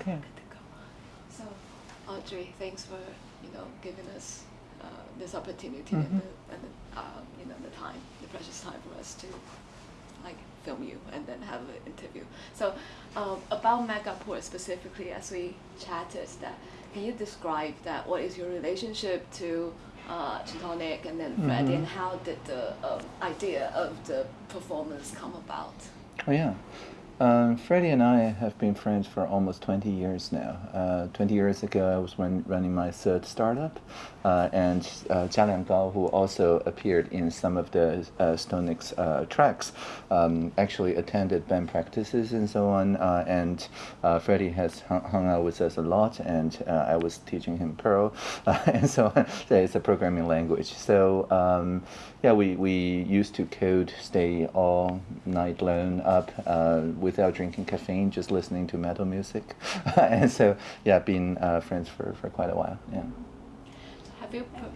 Okay. Good to go. So, Audrey, thanks for you know giving us uh, this opportunity and, Mhm. the, and the, um, you know the time, the precious time for us to like film you and then have an interview. So, um, about Megaport specifically, as we chatted, that can you describe that? What is your relationship to uh, Chthonic and then Freddie, Mhm. and how did the um, idea of the performance come about? Oh yeah. Um, Freddie and I have been friends for almost 20 years now. Uh, 20 years ago, I was run, running my third startup, uh, and uh, Jia who also appeared in some of the uh, Stonix uh, tracks, um, actually attended band practices and so on. Uh, and uh, Freddie has hung, out with us a lot, and uh, I was teaching him Perl, and so on. It's a programming language. So um, yeah, we, we used to code, stay all night long up without drinking caffeine, just listening to metal music. and so, yeah, been uh, friends for, for quite a while. Yeah. Have you? Pre-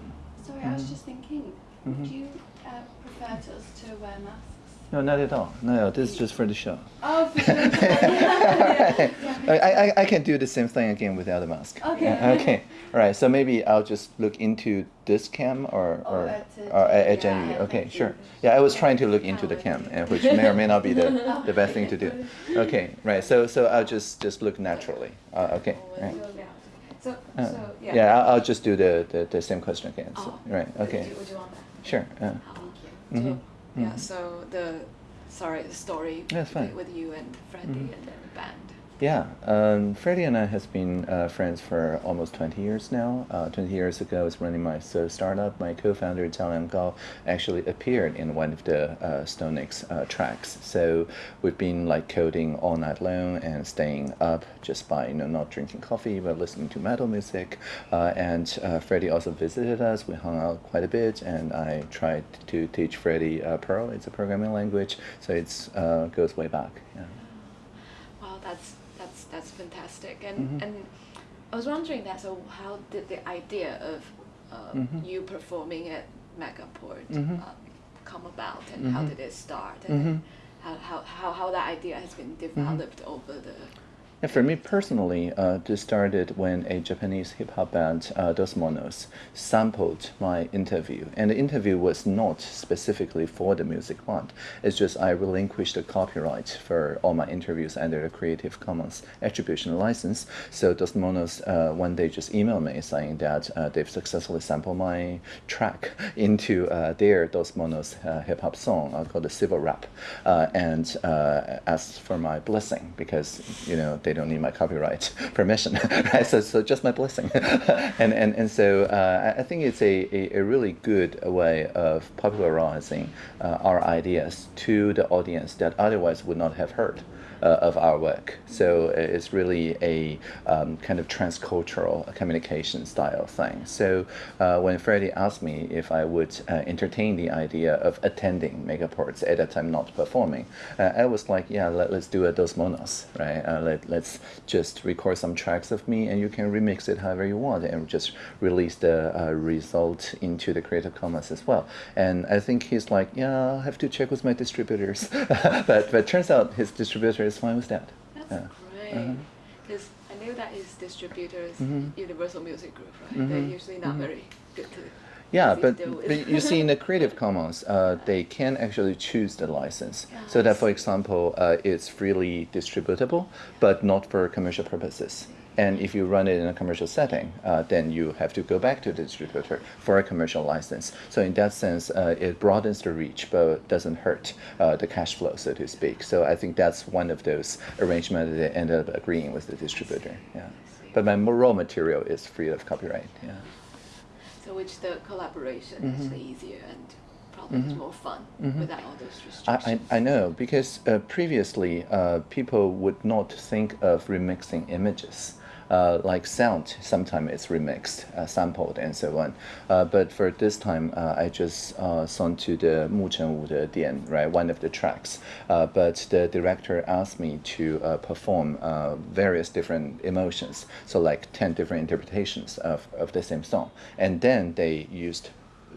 Sorry, I was Mhm. just thinking, Mhm. would you uh, prefer to us to wear masks? No, not at all. No, no, this is just for the show. Oh, for sure. yeah, I, I, I can do the same thing again without a mask. Okay. Yeah, okay. All right. So maybe I'll just look into this cam or Or or, at, uh, or at, at Jenny, Jenny. yeah, Okay, sure. Yeah, I was trying to look into the cam, uh, which may or may not be the, the best thing to do. Okay. Right. So so I'll just just look naturally. Uh, okay. Oh, Right. So, Uh, so yeah. yeah, I'll, I'll just do the, the, the same question again. So, Oh, right. Okay. you, would you want that? Sure. Uh, Thank you. Mhm. Yeah. So the sorry, the story That's fine. with you and Freddie Mhm. and then the band. Yeah, um, Freddie and I has been uh, friends for almost 20 years now. Uh, 20 years ago, I was running my third startup. My co-founder, Zhao Lianggao, actually appeared in one of the uh, StoneX uh, tracks. So we've been like coding all night long and staying up just by you know not drinking coffee but listening to metal music. Uh, and uh, Freddie also visited us. We hung out quite a bit, and I tried to teach Freddie uh, Perl. It's a programming language, so it's uh, goes way back. Yeah. Wow, that's that's that's fantastic. And Mhm. and I was wondering that. So how did the idea of uh, Mhm. you performing at Megaport Mhm. uh, come about, and how Mhm. did it start, and how, how how how that idea has been developed over the Yeah, for me personally, uh, this started when a Japanese hip hop band, uh, Dos Monos, sampled my interview. And the interview was not specifically for the music band. It's just I relinquished the copyright for all my interviews under the Creative Commons attribution license. So Dos Monos uh, one day just emailed me saying that uh, they've successfully sampled my track into uh, their Dos Monos uh, hip hop song uh, called the Civil Rap, and asked for my blessing because you know they don't need my copyright permission, right? So, so just my blessing, and and and so uh, I think it's a, a, a really good way of popularizing uh, our ideas to the audience that otherwise would not have heard of our work. So uh, it's really a um, kind of transcultural communication style thing. So uh, when Freddie asked me if I would uh, entertain the idea of attending Megaports at that time not performing, uh, I was like, yeah, let, us do a Dos Monos, right? Uh, let, let's just record some tracks of me and you can remix it however you want and just release the uh, result into the Creative Commons as well. And I think he's like, yeah, I'll have to check with my distributors. but, but turns out his distributor is fine with that. That's Yeah. great. Uh-huh. Because I knew that is distributors, Mhm. Universal Music Group, right? They're Mhm. usually not Mhm. very good to. Yeah, but, but you see in the Creative Commons, uh, they can actually choose the license. So that, for example, uh, it's freely distributable, but not for commercial purposes. And if you run it in a commercial setting, uh, then you have to go back to the distributor for a commercial license. So in that sense, uh, it broadens the reach, but doesn't hurt uh, the cash flow, so to speak. So I think that's one of those arrangements that they ended up agreeing with the distributor. Yeah. But my raw material is free of copyright. Yeah. So which the collaboration is Mhm. easier and probably is Mhm. more fun Mhm. without all those restrictions. I, I know because uh, previously uh, people would not think of remixing images. Uh, like sound, sometimes it's remixed, uh, sampled, and so on. Uh, but for this time, uh, I just uh, sent to the Mu Chen Wu Dian, right, one of the tracks. Uh, but the director asked me to uh, perform various different emotions, so like 10 different interpretations of, of the same song. And then they used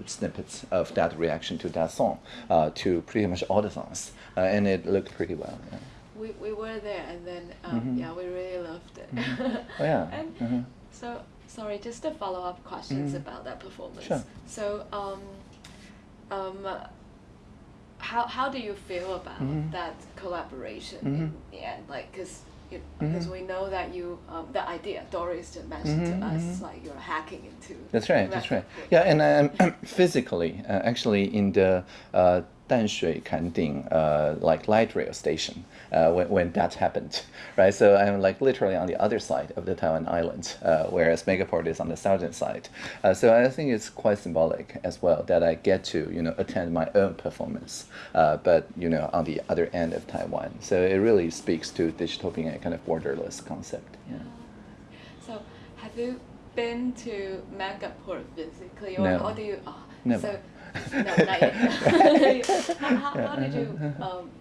snippets of that reaction to that song to pretty much all the songs, and it looked pretty well. Yeah. We, we were there, and then um, Mhm. yeah, we really loved it. Oh, yeah. and uh-huh. so sorry, just a follow up questions Mhm. about that performance. Sure. So um, um, how how do you feel about Mhm. that collaboration in the end? Like, cause because Mhm. we know that you um, the idea Doris just mentioned to us like you're hacking into. That's right. That's right. Yeah, and um, physically, uh, actually, in the uh, Danshui Kanding, uh, like light rail station, uh, when, when that happened, right? So I'm like literally on the other side of the Taiwan island, uh, whereas Megaport is on the southern side. Uh, so I think it's quite symbolic as well that I get to, you know, attend my own performance, uh, but you know, on the other end of Taiwan. So it really speaks to digital being a kind of borderless concept. Yeah. So, have you been to Megaport physically, or No. how do you? Oh, Never. So, no, not yet. how, how, how did you um,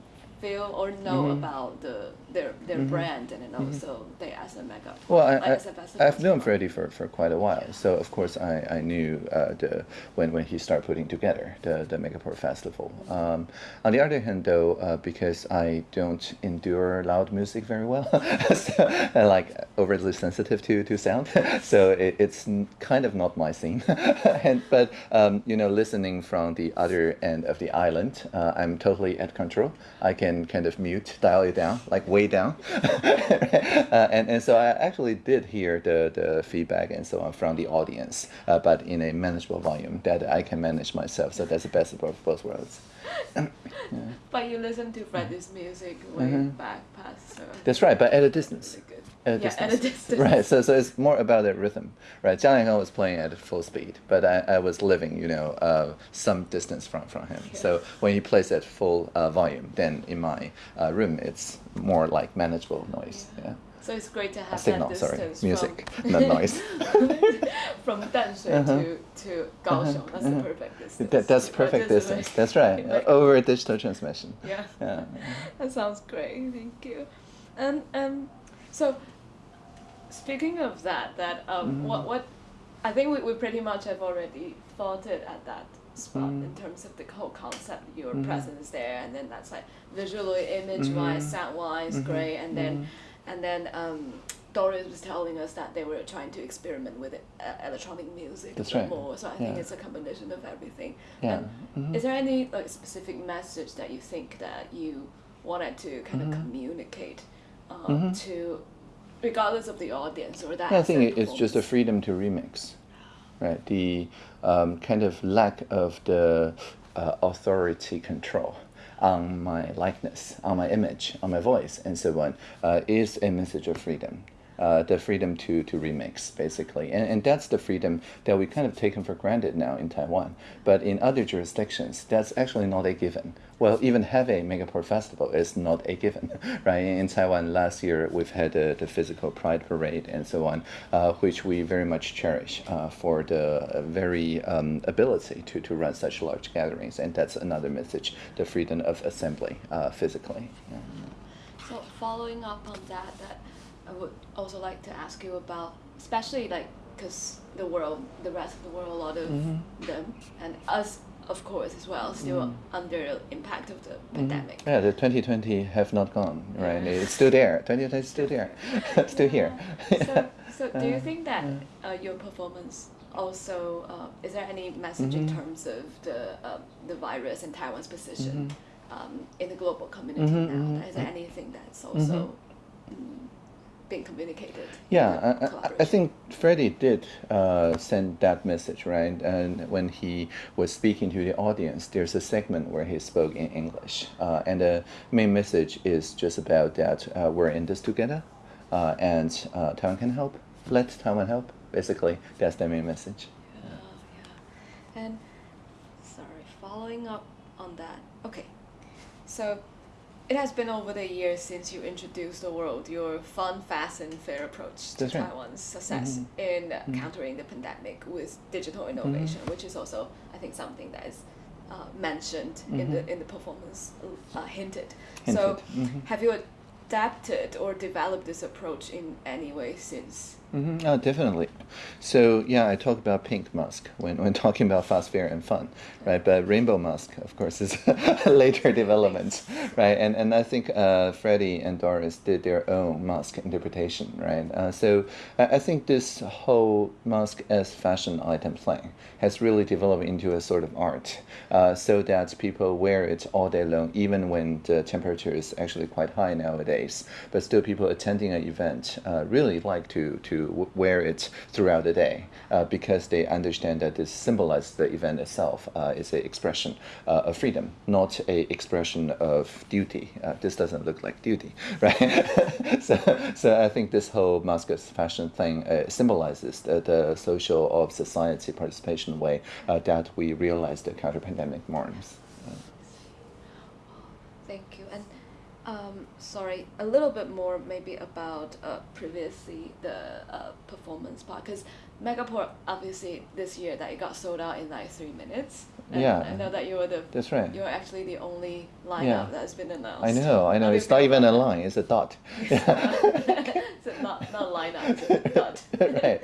feel or know Mhm. about the their their Mhm. brand and then also they as a Megaport? Well, I, like as a I, festival I've known well? Freddie for, for quite a while, so of course I, I knew uh, the when, when he started putting together the, the Megaport Festival. Um, on the other hand, though, uh, because I don't endure loud music very well, so I'm like overly sensitive to, to sound, so it, it's kind of not my scene. and, but um, you know, listening from the other end of the island, uh, I'm totally at control. I can kind of mute, dial it down, like way down. uh, and, and so I actually did hear the, the feedback and so on from the audience, uh, but in a manageable volume that I can manage myself. So that's the best of both- worlds. But you listen to Freddie's music way Mhm. back past. So That's right, but at a distance. At a yeah, distance. at a distance. Right, so, so it's more about the rhythm, right? Jiang Liangheng was playing at full speed, but I, I was living, you know, uh, some distance from, from him. So when he plays at full uh, volume, then in my uh, room, it's more like manageable noise. Yeah. So it's great to have signal, that sorry, distance music, from not noise. from Danshui Uh-huh. to to Kaohsiung. That's the uh-huh. perfect distance. That, that's perfect a distance. bit- That's right. Uh, over digital transmission. Yeah. Yeah. That sounds great. Thank you. And um, so speaking of that, that um, Mhm. what what I think we, we pretty much have already thought it at that spot in Mhm. terms of the whole concept, your Mhm. presence there, and then that's like visually, image wise, Mhm. sound wise, Mhm. great, and then Mhm. and then um, Doris was telling us that they were trying to experiment with it, uh, electronic music That's right. more. So I think Yeah. it's a combination of everything. Yeah. Mhm. Is there any like specific message that you think that you wanted to kind of communicate um, Mhm. to, regardless of the audience or that? Yeah, I think it's just a freedom to remix, right? The um, kind of lack of the uh, authority control on my likeness, on my image, on my voice, and so on, uh, is a message of freedom. Uh, the freedom to, to remix, basically. And, and that's the freedom that we kind of taken for granted now in Taiwan. But in other jurisdictions, that's actually not a given. Well, even have a Megaport festival is not a given, right? In Taiwan, last year we've had the, the physical pride parade and so on, uh, which we very much cherish uh, for the uh, very um, ability to, to run such large gatherings. And that's another message the freedom of assembly uh, physically. Yeah. So following up on that, that I would also like to ask you about, especially like because the world, the rest of the world, a lot of Mhm. them and us, of course, as well, still Mhm. under impact of the Mhm. pandemic. Yeah, the 2020 have not gone, right? It's still there. 2020 is still there, still here. so, so do you Uh, think that uh, your performance also uh, is there any message in Mhm. terms of the uh, the virus and Taiwan's position Mhm. um, in the global community Mhm, now? mhm, Is there anything that's also mm, being communicated? Yeah, I- I, I think Freddie did uh, send that message, right? And when he was speaking to the audience, there's a segment where he spoke in English. Uh, and the main message is just about that uh, we're in this together uh, and uh, Taiwan can help. Let Taiwan help. Basically, that's the main message. Yeah, yeah. And sorry, following up on that. Okay, so it has been over the years since you introduced the world your fun, fast, and fair approach to That's right. Taiwan's success Mhm. in uh, Mhm. countering the pandemic with digital innovation, which is also, I think, something that is uh, mentioned in the Mhm. in the performance, uh, hinted. So, Hinted. Mhm. have you adapted or developed this approach in any way since Mm-hmm. Oh, definitely. So yeah, I talk about pink mask when, when talking about fast, fair, and fun, right? But rainbow mask, of course, is a later development, right? And and I think uh, Freddie and Doris did their own mask interpretation, right? Uh, so I, think this whole mask as fashion item thing has really developed into a sort of art, uh, so that people wear it all day long, even when the temperature is actually quite high nowadays. But still, people attending an event uh, really like to to wear it throughout the day uh, because they understand that this symbolizes the event itself uh, is an expression uh, of freedom, not a expression of duty. Uh, this doesn't look like duty, right? so, so I think this whole mask fashion thing uh, symbolizes the, the social of society participation way uh, that we realize the counter-pandemic norms. Thank you. And um, sorry, a little bit more maybe about uh, previously the uh, performance part because Megaport obviously this year that it got sold out in like three minutes. And Yeah. I know that you were the That's right. you're actually the only lineup Yeah. that has been announced. I know, I know. How do you It's not even a line; it's a dot. so not not lineup, it's a dot. right.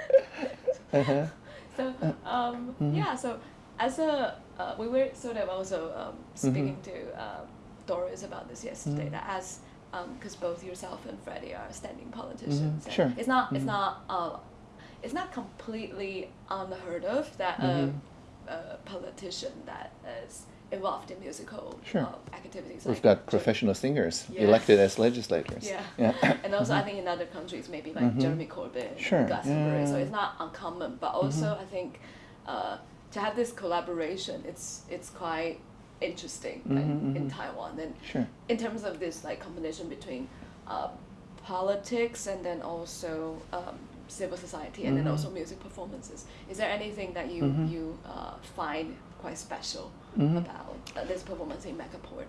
Uh-huh. So um, Mhm. yeah, so as a uh, we were sort of also um, speaking Mhm. to um, Doris about this yesterday. Mhm. That as because both yourself and Freddie are standing politicians, Mhm, and sure. it's not it's Mhm. not uh, it's not completely unheard of that Mhm. a, a politician that is involved in musical Sure. uh, activities. We've like got professional singers Yeah. elected as legislators. Yeah. Yeah. and also I think in other countries maybe like Mhm. Jeremy Corbyn, Sure, Glastonbury, so it's not uncommon. But also Mhm. I think uh, to have this collaboration, it's it's quite interesting like, Mhm, in. Taiwan. And Sure. in terms of this like combination between um, politics and then also um, civil society and then Mhm. also music performances, is there anything that you Mhm. you uh, find quite special Mhm. about uh, this performance in Megaport?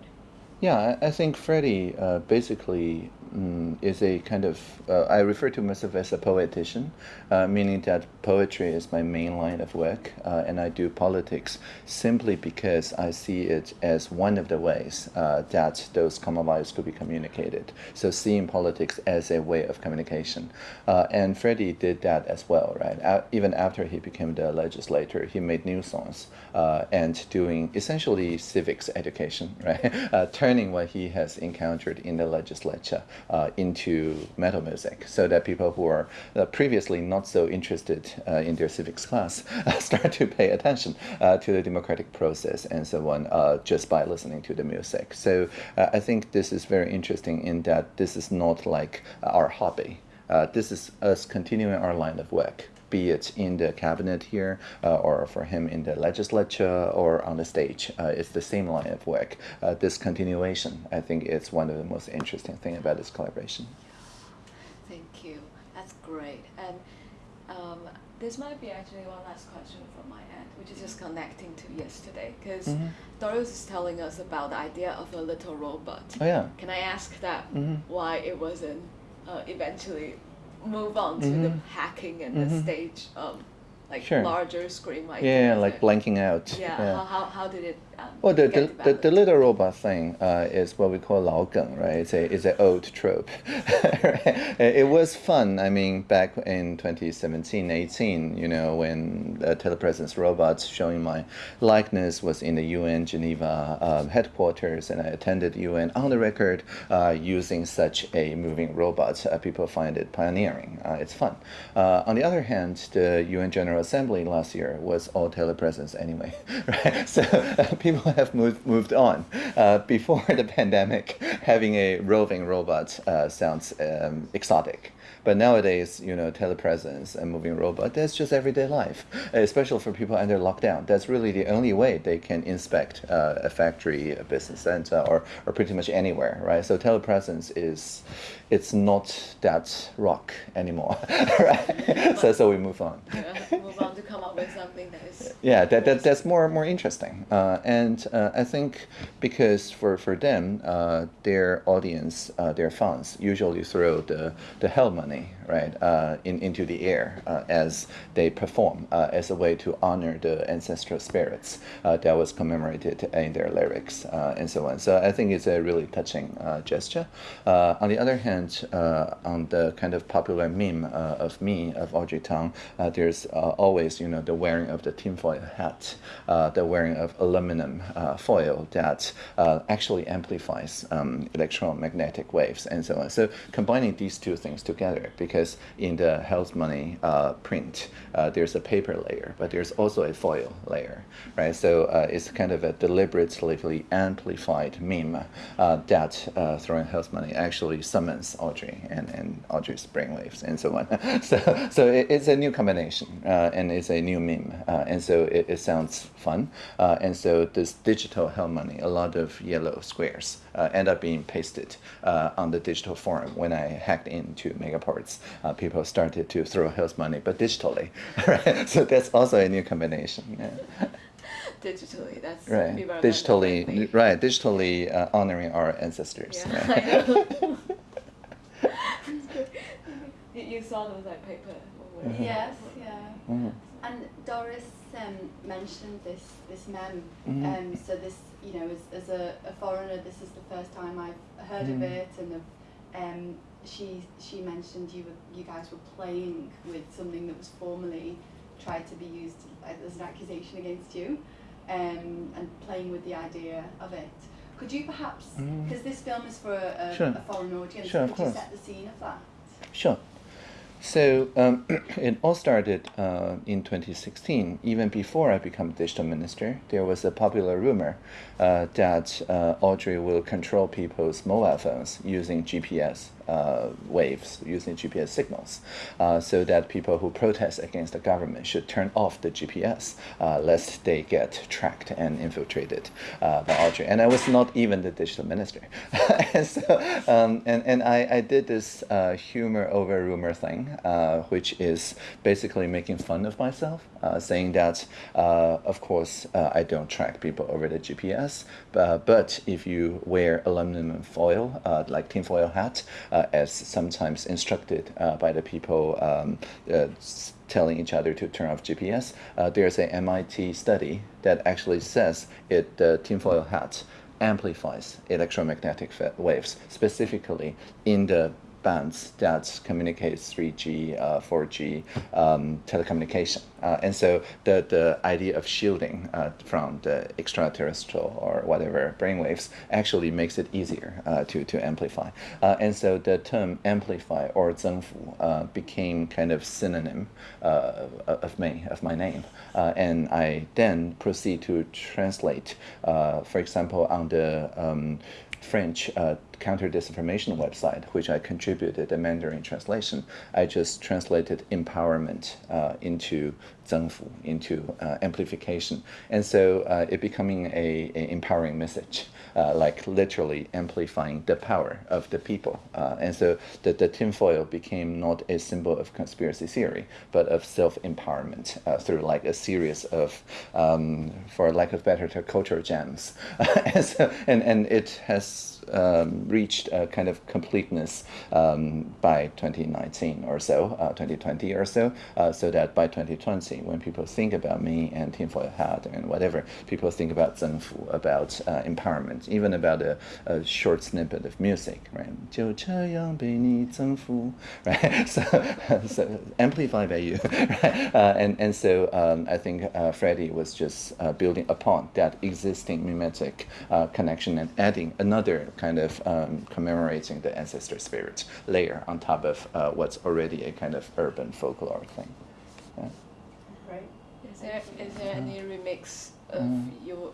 Yeah, I, I think Freddie uh, basically mm, is a kind of, uh, I refer to myself as a poetician, uh, meaning that poetry is my main line of work, uh, and I do politics simply because I see it as one of the ways uh, that those common values could be communicated. So seeing politics as a way of communication. Uh, and Freddie did that as well, right? A- even after he became the legislator, he made new songs uh, and doing essentially civics education, right? Turning what he has encountered in the legislature uh, into metal music so that people who are uh, previously not so interested uh, in their civics class uh, start to pay attention to the democratic process and so on just by listening to the music. So I think this is very interesting in that this is not like our hobby. Uh, this is us continuing our line of work be it in the cabinet here uh, or for him in the legislature or on the stage. Uh, it's the same line of work. Uh, this continuation, I think, is one of the most interesting thing about this collaboration. Thank you. That's great. And um, this might be actually one last question from my end, which is just connecting to yesterday, because Mhm. Doris is telling us about the idea of a little robot. Oh yeah. Can I ask that Mhm. why it wasn't uh, eventually move on to the Mhm. hacking and the Mhm. stage, um, like Sure. larger screen mic? Yeah, like it? blanking out. Yeah. How, how, how did it? Um, Well, the, the, the, the little robot thing uh, is what we call 老梗, right? It's a it's an old trope. right? It was fun. I mean, back in 2017, 18, you know, when the telepresence robots showing my likeness was in the UN Geneva um, headquarters, and I attended UN on the record uh, using such a moving robot. Uh, people find it pioneering. Uh, it's fun. Uh, on the other hand, the UN General Assembly last year was all telepresence anyway, right? So uh, people have moved moved on. Uh, before the pandemic, having a roving robot uh, sounds um, exotic. But nowadays, you know, telepresence and moving robot, that's just everyday life, especially for people under lockdown. That's really the only way they can inspect uh, a factory, a business center, or, or pretty much anywhere, right? So telepresence is, it's not that rock anymore, right? so, so we move on. Yeah, move on to come up with something that is. Yeah, that, that that's more more interesting. Uh, and uh, I think because for for them, uh, their audience, uh, their fans, usually throw the, the hell money, Money right, uh, in, into the air uh, as they perform uh, as a way to honor the ancestral spirits uh, that was commemorated in their lyrics uh, and so on. So I think it's a really touching gesture. on the other hand, on the kind of popular meme of me, of Audrey Tang, there's always, you know, the wearing of the tinfoil hat, the wearing of aluminum foil that actually amplifies um, electromagnetic waves and so on. So combining these two things together, because in the hell money uh, print, uh, there's a paper layer, but there's also a foil layer, right? So uh, it's kind of a deliberately amplified meme uh, that uh, throwing hell money actually summons Audrey and, and Audrey's brainwaves and so on. so so it, it's a new combination uh, and it's a new meme, and so it, it sounds fun. and so this digital hell money, a lot of yellow squares uh, end up being pasted uh, on the digital forum. When I hacked into Megaports, uh, people started to throw hell money, but digitally. Right? So that's also a new combination. Yeah. digitally, that's right. Digitally, right? Digitally uh, honoring our ancestors. Yeah, right? you, you saw those like paper. Mm -hmm. Yes, yeah. Mm -hmm. And Doris um, mentioned this this mem. Mm-hmm. Um, so this, you know, as, as a, a, foreigner, this is the first time I've heard mm-hmm. of it, and um, she she mentioned you were you guys were playing with something that was formerly tried to be used as an accusation against you, um, and playing with the idea of it. Could you perhaps, because mm-hmm. this film is for a, a, sure. a foreign audience, sure, could you set the scene of that? Sure. So um, it all started uh, in 2016. Even before I became digital minister, there was a popular rumor uh, that uh, Audrey will control people's mobile phones using GPS uh, waves using GPS signals uh, so that people who protest against the government should turn off the GPS uh, lest they get tracked and infiltrated uh, by Audrey. And I was not even the digital minister. and, so, um, and, and I, I did this uh, humor over rumor thing, uh, which is basically making fun of myself, saying that, of course, I don't track people over the GPS, but if you wear aluminum foil, like tinfoil hat, as sometimes instructed uh, by the people um, uh, telling each other to turn off GPS. there's a MIT study that actually says it the tinfoil hat amplifies electromagnetic waves, specifically in the bands that communicates 3G, uh, 4G um, telecommunication. Uh, and so the, the idea of shielding uh, from the extraterrestrial or whatever brainwaves actually makes it easier uh, to, to amplify. Uh, and so the term amplify or 增幅 uh, became kind of synonym of, me, of my name. and I then proceed to translate, for example, on the um, French counter disinformation website, which I contributed the Mandarin translation. I just translated empowerment uh, into 增幅, into uh, amplification. And so uh, it becoming a, a empowering message. Uh, like literally amplifying the power of the people. Uh, and so the, the tinfoil became not a symbol of conspiracy theory, but of self-empowerment uh, through like a series of, um, for lack of better term, culture jams. and, so, and, and it has um, reached a kind of completeness um, by 2019 or so, uh, 2020 or so, uh, so that by 2020, when people think about me and tinfoil hat and whatever, people think about Zengfu, about uh, empowerment, even about a, a, short snippet of music, right? 就这样被你征服, right? So, so amplified by you, right? Uh, and, and so um, I think uh, Freddie was just uh, building upon that existing mimetic connection and adding another kind of um, commemorating the ancestor spirit layer on top of uh, what's already a kind of urban folklore thing. Yeah. Right. Is there is there any remix of mm. your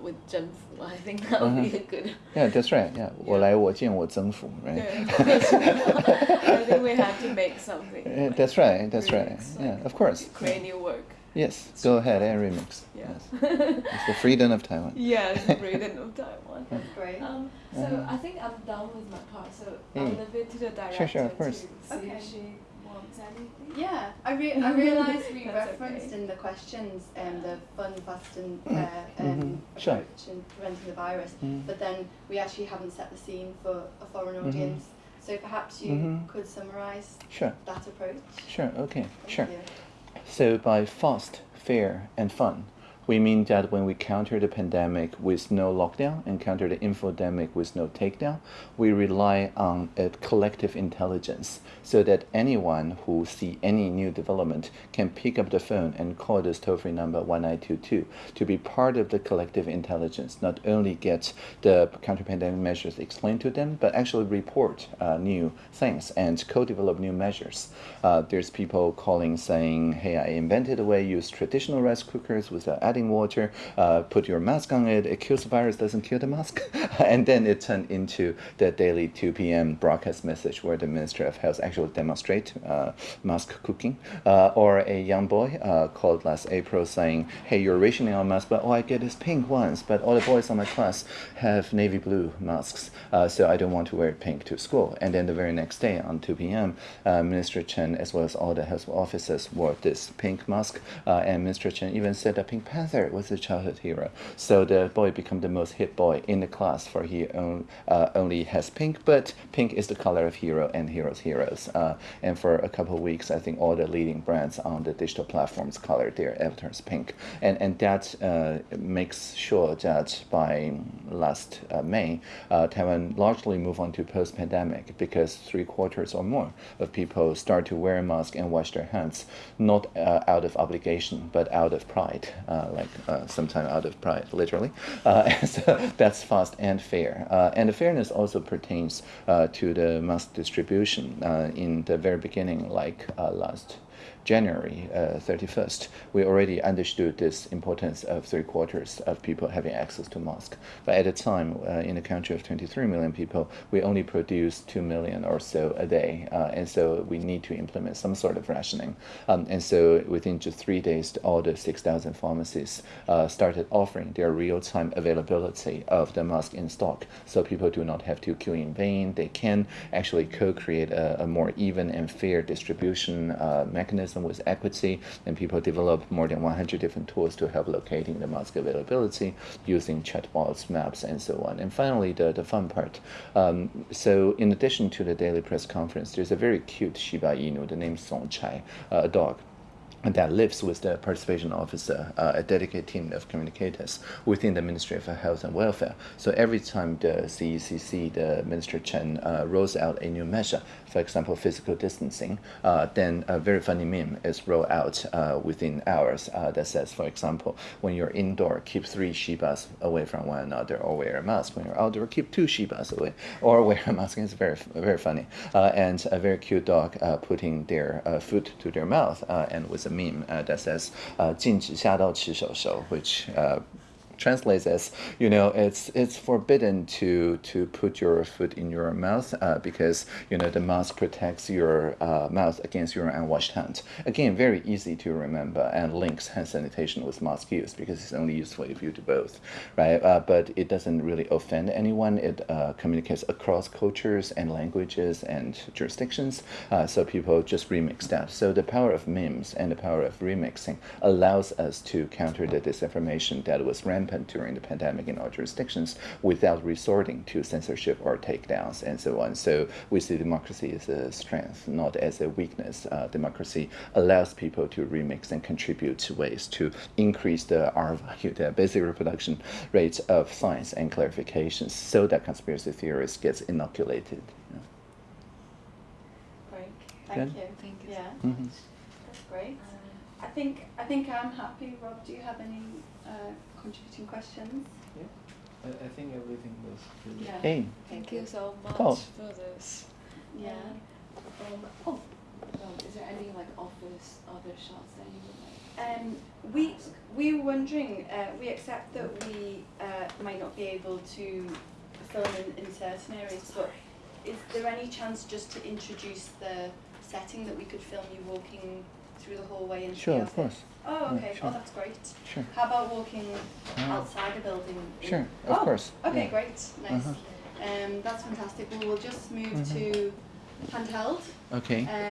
with 征服? I think that would uh -huh. be a uh-huh. good. Yeah, that's right. Yeah, 我来我见我征服, right? I think we have to make something. Yeah, that's right. That's remix, right. Like yeah, of course. Create new work. Yes, go ahead and remix. Yeah. Yes. it's the freedom of Taiwan. Yes, the freedom of Taiwan. That's great. Um, so uh-huh. I think I'm done with my part. So I'll leave it to the director sure, sure, of course. to see okay. if she wants anything. Yeah, I, re- I realised we referenced okay. in the questions um, the fun, fast and fair um, Mhm. Sure. approach in preventing the virus, Mhm. but then we actually haven't set the scene for a foreign Mhm. audience. So perhaps you Mhm. could summarise Sure, that approach. sure, okay, Thank sure. you. So by fast, fair, and fun, we mean that when we counter the pandemic with no lockdown and counter the infodemic with no takedown, we rely on a collective intelligence so that anyone who see any new development can pick up the phone and call this toll-free number 1922 to be part of the collective intelligence, not only get the counter-pandemic measures explained to them, but actually report uh, new things and co-develop new measures. Uh, there's people calling saying, hey, I invented a way, to use traditional rice cookers without adding water, uh, put your mask on it, it kills the virus, doesn't kill the mask. and then it turned into the daily 2 p.m. broadcast message where the Minister of Health actually demonstrate uh, mask cooking. Uh, or a young boy uh, called last April saying, hey, you're rationing on masks, but all I get is pink ones, but all the boys in my class have navy blue masks, uh, so I don't want to wear pink to school. And then the very next day on 2 p.m., uh, Minister Chen, as well as all the health officers, wore this pink mask, and Minister Chen even said that Pink Was a childhood hero. So the boy became the most hit boy in the class, for he uh, only has pink, but pink is the color of hero and heroes heroes. Uh, and for a couple of weeks, I think all the leading brands on the digital platforms colored their avatars pink, and and that uh, makes sure that by last uh, May, uh, Taiwan largely move on to post-pandemic because three quarters or more of people start to wear a mask and wash their hands, not uh, out of obligation but out of pride, uh, like uh, sometime out of pride, literally. Uh, so that's fast and fair, uh, and the fairness also pertains uh, to the mass distribution. Uh, in the very beginning, like uh, last January uh, 31st, we already understood this importance of three quarters of people having access to mask. But at the time, uh, in a country of 23 million people, we only produce 2 million or so a day. Uh, and so we need to implement some sort of rationing. Um, and so within just three days, all the 6,000 pharmacies uh, started offering their real-time availability of the mask in stock. So people do not have to queue in vain. They can actually co-create a, a more even and fair distribution uh, with equity, and people develop more than 100 different tools to help locating the mask availability using chatbots, maps, and so on. And finally, the, the fun part. Um, so in addition to the daily press conference, there's a very cute Shiba Inu, the name Zongchai, uh, a dog that lives with the participation officer, uh, a dedicated team of communicators within the Ministry of Health and Welfare. So every time the CECC, the Minister Chen, uh, rolls out a new measure, for example, physical distancing, uh, then a very funny meme is rolled out uh, within hours uh, that says, for example, when you're indoor, keep three Shibas away from one another, or wear a mask. When you're outdoor, keep two Shibas away, or wear a mask. It's very, very funny. Uh, and a very cute dog putting their food to their mouth and with a meme uh, that says uh, 禁止下刀吃手手, which uh, translates as you know it's it's forbidden to to put your foot in your mouth uh, because you know the mask protects your uh, mouth against your unwashed hands again very easy to remember and links hand sanitation with mask use because it's only useful if you do both right? Uh, but it doesn't really offend anyone. It uh, communicates across cultures and languages and jurisdictions uh, so people just remix that. So the power of memes and the power of remixing allows us to counter the disinformation that was rampant during the pandemic in our jurisdictions without resorting to censorship or takedowns and so on. So we see democracy as a strength, not as a weakness. Uh, democracy allows people to remix and contribute to ways to increase the R value, the basic reproduction rate of science and clarifications so that conspiracy theorists gets inoculated. you know. Great. Thank Good. you. Thank you Yeah, so Mhm. that's great. Uh, I think I think I'm happy. Rob, do you have any uh, contributing questions? Yeah. I, I think everything was really Yeah. Hey, Thank you so much Cool. for this. Yeah. Um, oh, um, is there any like office other shots that you would like? Um, we we were wondering. Uh, we accept that we uh, might not be able to film in, in certain areas, but is there any chance just to introduce the setting that we could film you walking through the hallway into sure, the of course. Oh, Yeah, okay. sure. Oh, that's great. Sure. How about walking outside a building? Sure, of Oh, course. Okay, yeah. great. Nice. Uh-huh. Um, that's fantastic. Well, we'll just move Mhm. to handheld. Okay. Um,